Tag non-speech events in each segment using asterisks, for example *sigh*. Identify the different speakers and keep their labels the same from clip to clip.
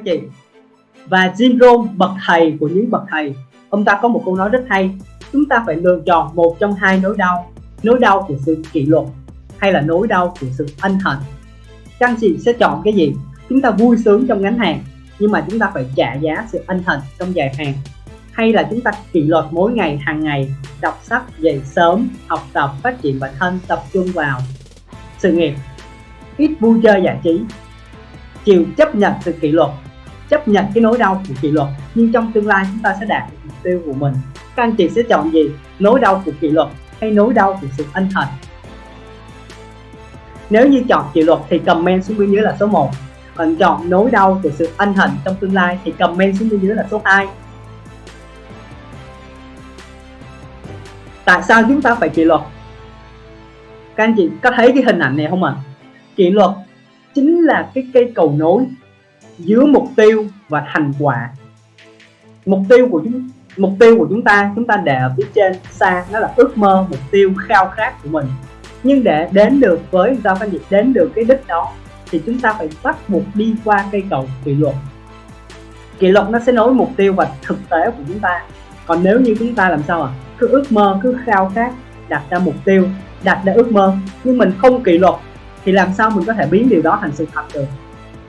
Speaker 1: anh chị và Jim Rohn bậc thầy của những bậc thầy. Ông ta có một câu nói rất hay, chúng ta phải lựa chọn một trong hai nỗi đau nỗi đau của sự kỷ luật hay là nỗi đau của sự ân hận. Các anh chị sẽ chọn cái gì? Chúng ta vui sướng trong ngắn hàng nhưng mà chúng ta phải trả giá sự ân hận trong dài hạn. Hay là chúng ta kỷ luật mỗi ngày, hàng ngày, đọc sách, dậy sớm, học tập, phát triển bản thân, tập trung vào sự nghiệp. Ít vui chơi giải trí. Chịu chấp nhận sự kỷ luật chấp nhận cái nỗi đau của kỷ luật. Nhưng trong tương lai chúng ta sẽ đạt được mục tiêu của mình. Các anh chị sẽ chọn gì? Nỗi đau của kỷ luật hay nỗi đau của sự ân hận? Nếu như chọn kỷ luật thì comment xuống bên dưới là số 1 còn chọn nỗi đau của sự ân hận trong tương lai thì comment xuống bên dưới là số 2 tại sao chúng ta phải kỷ luật? Các anh chị có thấy cái hình ảnh này không ạ? À? kỷ luật chính là cái cây cầu nối giữa mục tiêu và thành quả. Mục tiêu của chúng, mục tiêu của chúng ta chúng ta để ở phía trên xa, nó là ước mơ, mục tiêu, khao khát của mình. Nhưng để đến được với giao phân dịch đến được cái đích đó, thì chúng ta phải bắt buộc đi qua cây cầu kỷ luật. Kỷ luật nó sẽ nối mục tiêu và thực tế của chúng ta. Còn nếu như chúng ta làm sao à cứ ước mơ, cứ khao khát, đặt ra mục tiêu, đặt ra ước mơ. Nhưng mình không kỷ luật, thì làm sao mình có thể biến điều đó thành sự thật được?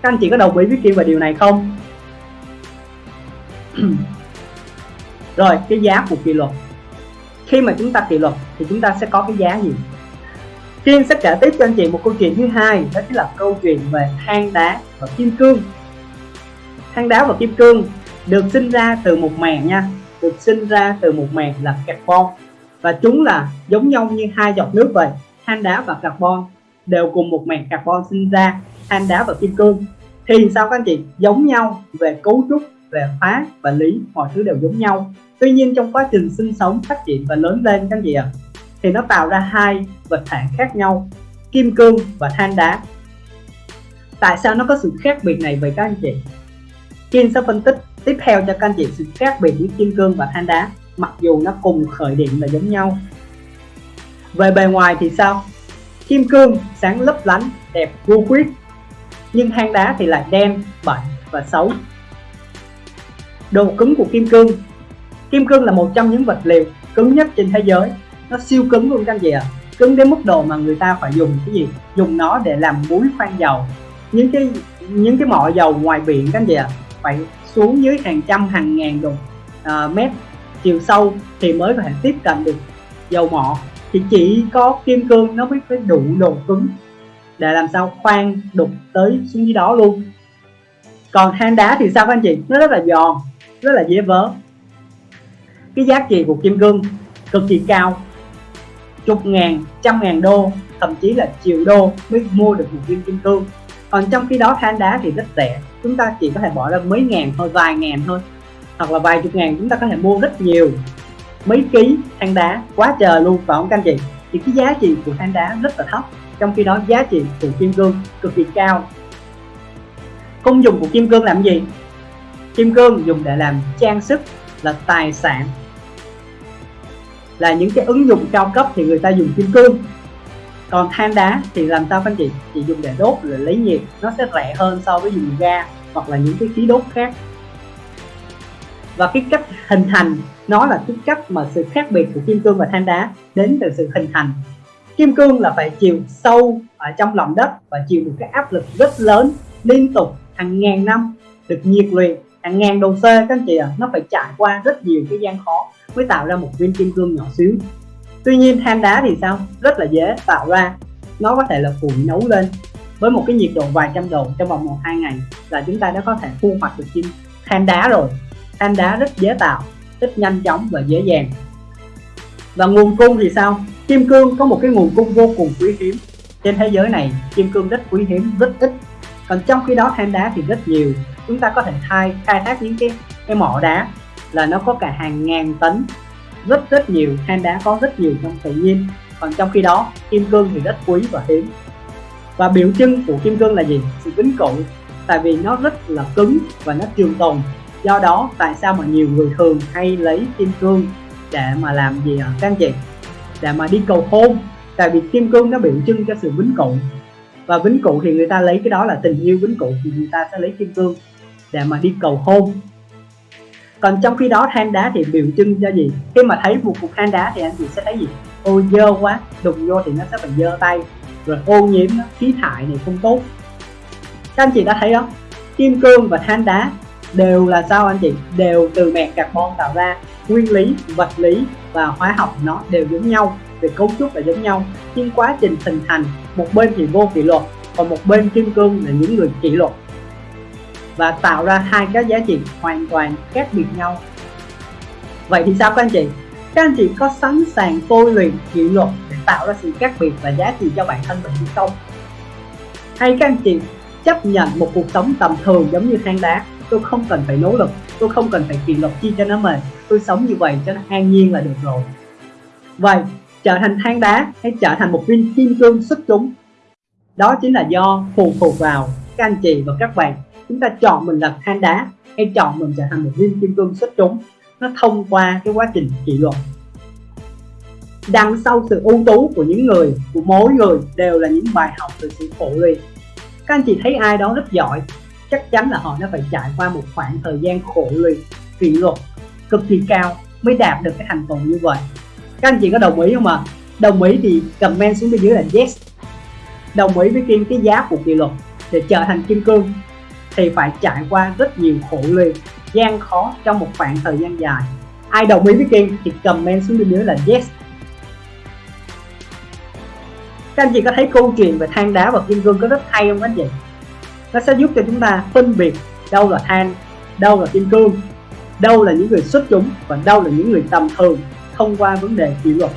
Speaker 1: Các anh chị có đồng ý với Kim về điều này không? *clears throat* Rồi, cái giá của kỷ luật. Khi mà chúng ta kỷ luật thì chúng ta sẽ có cái giá gì? Kim sẽ kể tiếp cho anh chị một câu chuyện thứ hai, đó chính là câu chuyện về than đá và kim cương. Than đá và kim cương được sinh ra từ một màng nha, được sinh ra từ một màng là carbon và chúng là giống nhau như hai giọt nước vậy, than đá và carbon đều cùng một màng carbon sinh ra than đá và kim cương. Thì sao các anh chị? Giống nhau về cấu trúc về hóa và lý mọi thứ đều giống nhau. Tuy nhiên trong quá trình sinh sống phát triển và lớn lên các anh chị ạ à, thì nó tạo ra hai vật thể khác nhau kim cương và than đá. Tại sao nó có sự khác biệt này vậy các anh chị? Kim sẽ phân tích tiếp theo cho các anh chị sự khác biệt giữa kim cương và than đá mặc dù nó cùng khởi điểm là giống nhau. Về bề ngoài thì sao? Kim cương sáng lấp lánh đẹp vô khuyết nhưng hang đá thì lại đen bẩn và xấu. Độ cứng của kim cương. Kim cương là một trong những vật liệu cứng nhất trên thế giới. Nó siêu cứng luôn các anh chị ạ. À. cứng đến mức độ mà người ta phải dùng cái gì? Dùng nó để làm muối khoan dầu. Những cái những cái mỏ dầu ngoài biển các anh chị ạ à, phải xuống dưới hàng trăm hàng ngàn độ uh, à, mét chiều sâu thì mới có thể tiếp cận được dầu mỏ. Thì chỉ có kim cương nó mới phải đủ độ cứng để làm sao khoan đục tới xuống dưới đó luôn. Còn than đá thì sao các anh chị? Nó rất là giòn, rất là dễ vỡ. Cái giá trị của kim cương cực kỳ cao. Chục ngàn, trăm ngàn đô, thậm chí là triệu đô mới mua được một viên kim cương. Còn trong khi đó than đá thì rất rẻ. Chúng ta chỉ có thể bỏ ra mấy ngàn thôi, vài ngàn thôi. Hoặc là vài chục ngàn chúng ta có thể mua rất nhiều. Mấy ký than đá, quá trời luôn, phải không các anh chị? Thì cái giá trị của than đá rất là thấp trong khi đó giá trị của kim cương cực kỳ cao. Công dụng của kim cương làm gì? Kim cương dùng để làm trang sức, là tài sản. Là những cái ứng dụng cao cấp thì người ta dùng kim cương. Còn than đá thì làm sao anh chị? Chỉ dùng để đốt để lấy nhiệt, nó sẽ rẻ hơn so với dùng ga hoặc là những cái khí đốt khác. Và cái cách hình thành, nó là cái cách mà sự khác biệt của kim cương và than đá đến từ sự hình thành kim cương là phải chịu sâu ở trong lòng đất và chịu được cái áp lực rất lớn liên tục hàng ngàn năm được nhiệt luyện hàng ngàn độ C các anh chị ạ. À, nó phải trải qua rất nhiều cái gian khó mới tạo ra một viên kim cương nhỏ xíu. Tuy nhiên than đá thì sao? Rất là dễ tạo ra. Nó có thể là củi nấu lên với một cái nhiệt độ vài trăm độ trong vòng một hai ngày là chúng ta đã có thể thu hoạch được kim than đá rồi. Than đá rất dễ tạo rất nhanh chóng và dễ dàng. Và nguồn cung thì sao? Kim cương có một cái nguồn cung vô cùng quý hiếm. Trên thế giới này, kim cương rất quý hiếm, rất ít. Còn trong khi đó, than đá thì rất nhiều. Chúng ta có thể khai khai thác những cái cái mỏ đá là nó có cả hàng ngàn tấn. Rất rất nhiều, than đá có rất nhiều trong tự nhiên. Còn trong khi đó, kim cương thì rất quý và hiếm. Và biểu trưng của kim cương là gì? Sự kính cửu tại vì nó rất là cứng và nó trường tồn. Do đó, tại sao mà nhiều người thường hay lấy kim cương để mà làm gì ở các anh chị để mà đi cầu hôn. Tại vì kim cương nó biểu trưng cho sự vĩnh cửu. Và vĩnh cửu thì người ta lấy cái đó là tình yêu vĩnh cửu, thì người ta sẽ lấy kim cương để mà đi cầu hôn. Còn trong khi đó than đá thì biểu trưng cho gì? Khi mà thấy một cục than đá thì anh chị sẽ thấy gì? Ôi dơ quá, đụng vô thì nó sẽ phải dơ tay. Rồi ô nhiễm, khí thải này không tốt. Các anh chị đã thấy đó kim cương và than đá đều là sao anh chị? Đều từ mẹ carbon tạo ra. Nguyên lý, vật lý và hóa học nó đều giống nhau, về cấu trúc là giống nhau. Nhưng quá trình hình thành, một bên thì vô kỷ luật, còn một bên kim cương là những người kỷ luật. Và tạo ra hai cái giá trị hoàn toàn khác biệt nhau. Vậy thì sao các anh chị? Các anh chị có sẵn sàng tôi luyện kỷ luật để tạo ra sự khác biệt và giá trị cho bản thân mình hay không? Hay các anh chị chấp nhận một cuộc sống tầm thường giống như than đá. Tôi không cần phải nỗ lực, tôi không cần phải kỷ luật chi cho nó mệt. Tôi sống như vậy cho nó an nhiên là được rồi. Vậy, trở thành than đá hay trở thành một viên kim cương xuất chúng? Đó chính là do phụ thuộc vào các anh chị và các bạn. Chúng ta chọn mình là than đá hay chọn mình trở thành một viên kim cương xuất chúng? Nó thông qua cái quá trình kỷ luật. Đằng sau sự ưu tú của những người, của mỗi người đều là những bài học từ sự khổ luyện các anh chị thấy ai đó rất giỏi, chắc chắn là họ đã phải trải qua một khoảng thời gian khổ luyện, kỷ luật cực kỳ cao mới đạt được cái thành tựu như vậy. Các anh chị có đồng ý không ạ? À? đồng ý thì comment xuống bên dưới là yes. Đồng ý với kim cái giá của kỷ luật để trở thành kim cương thì phải trải qua rất nhiều khổ luyện, gian khó trong một khoảng thời gian dài. Ai đồng ý với kim thì comment xuống bên dưới là yes các anh chị có thấy câu chuyện về than đá và kim cương có rất hay không các anh chị? Nó sẽ giúp cho chúng ta phân biệt đâu là than, đâu là kim cương, đâu là những người xuất chúng và đâu là những người tầm thường thông qua vấn đề kỷ luật.